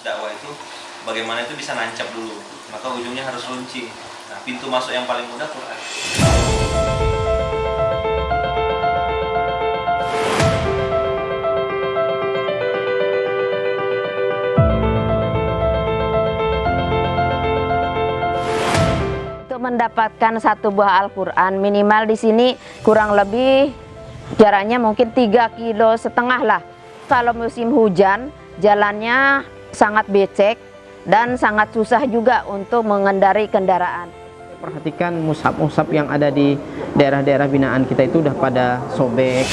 dakwah itu bagaimana itu bisa nancap dulu. Maka ujungnya harus runcing. Nah, pintu masuk yang paling mudah Quran. Mendapatkan satu buah Al-Quran minimal di sini kurang lebih jaraknya mungkin 3 kilo setengah lah. Kalau musim hujan jalannya sangat becek dan sangat susah juga untuk mengendari kendaraan. Perhatikan musab-musab yang ada di daerah-daerah binaan kita itu udah pada sobek.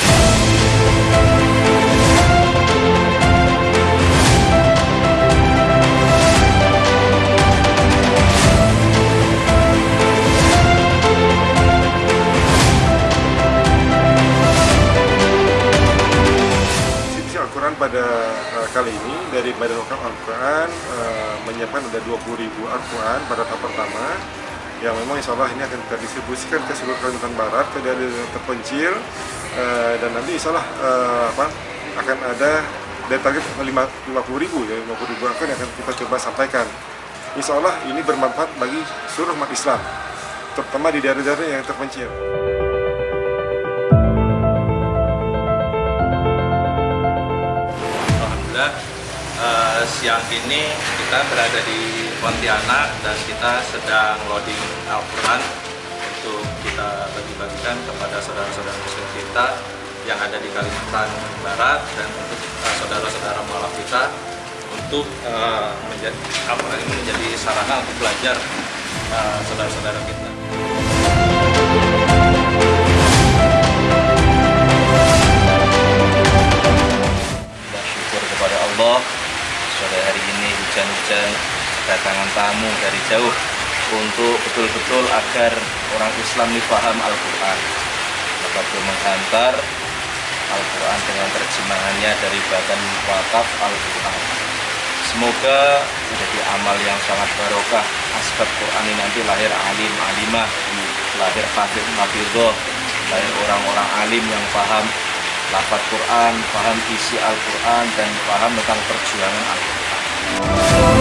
Al-Quran pada uh, kali ini dari Badan Wakaf Al-Quran uh, menyiapkan ada 20 ribu Al-Quran pada tahap pertama yang memang insya Allah ini akan kita distribusikan ke seluruh Kalimantan Barat ke daerah terpencil uh, dan nanti insya Allah uh, apa, akan ada dari target 50 ribu ya 50 ribu yang akan kita coba sampaikan insya Allah ini bermanfaat bagi seluruh umat Islam terutama di daerah-daerah yang terpencil. Siang ini kita berada di Pontianak dan kita sedang loading Al-Quran untuk kita bagi-bagikan kepada saudara-saudara muslim kita yang ada di Kalimantan Barat dan untuk eh, saudara-saudara mualaf kita untuk eh, menjadi Al-Quran ini menjadi sarana untuk belajar eh, saudara-saudara kita. Kita sore hari ini hujan-hujan kedatangan tamu dari jauh untuk betul-betul agar orang Islam ini paham Al-Quran. Maka beliau menghantar Al-Quran dengan terjemahannya dari Badan Wakaf Al-Quran. Semoga menjadi amal yang sangat barokah. Asbab Quran ini nanti lahir alim alimah lahir hafid hafidhoh lahir orang-orang alim yang paham lafaz Quran, paham isi Al-Quran dan paham tentang perjuangan Al-Quran.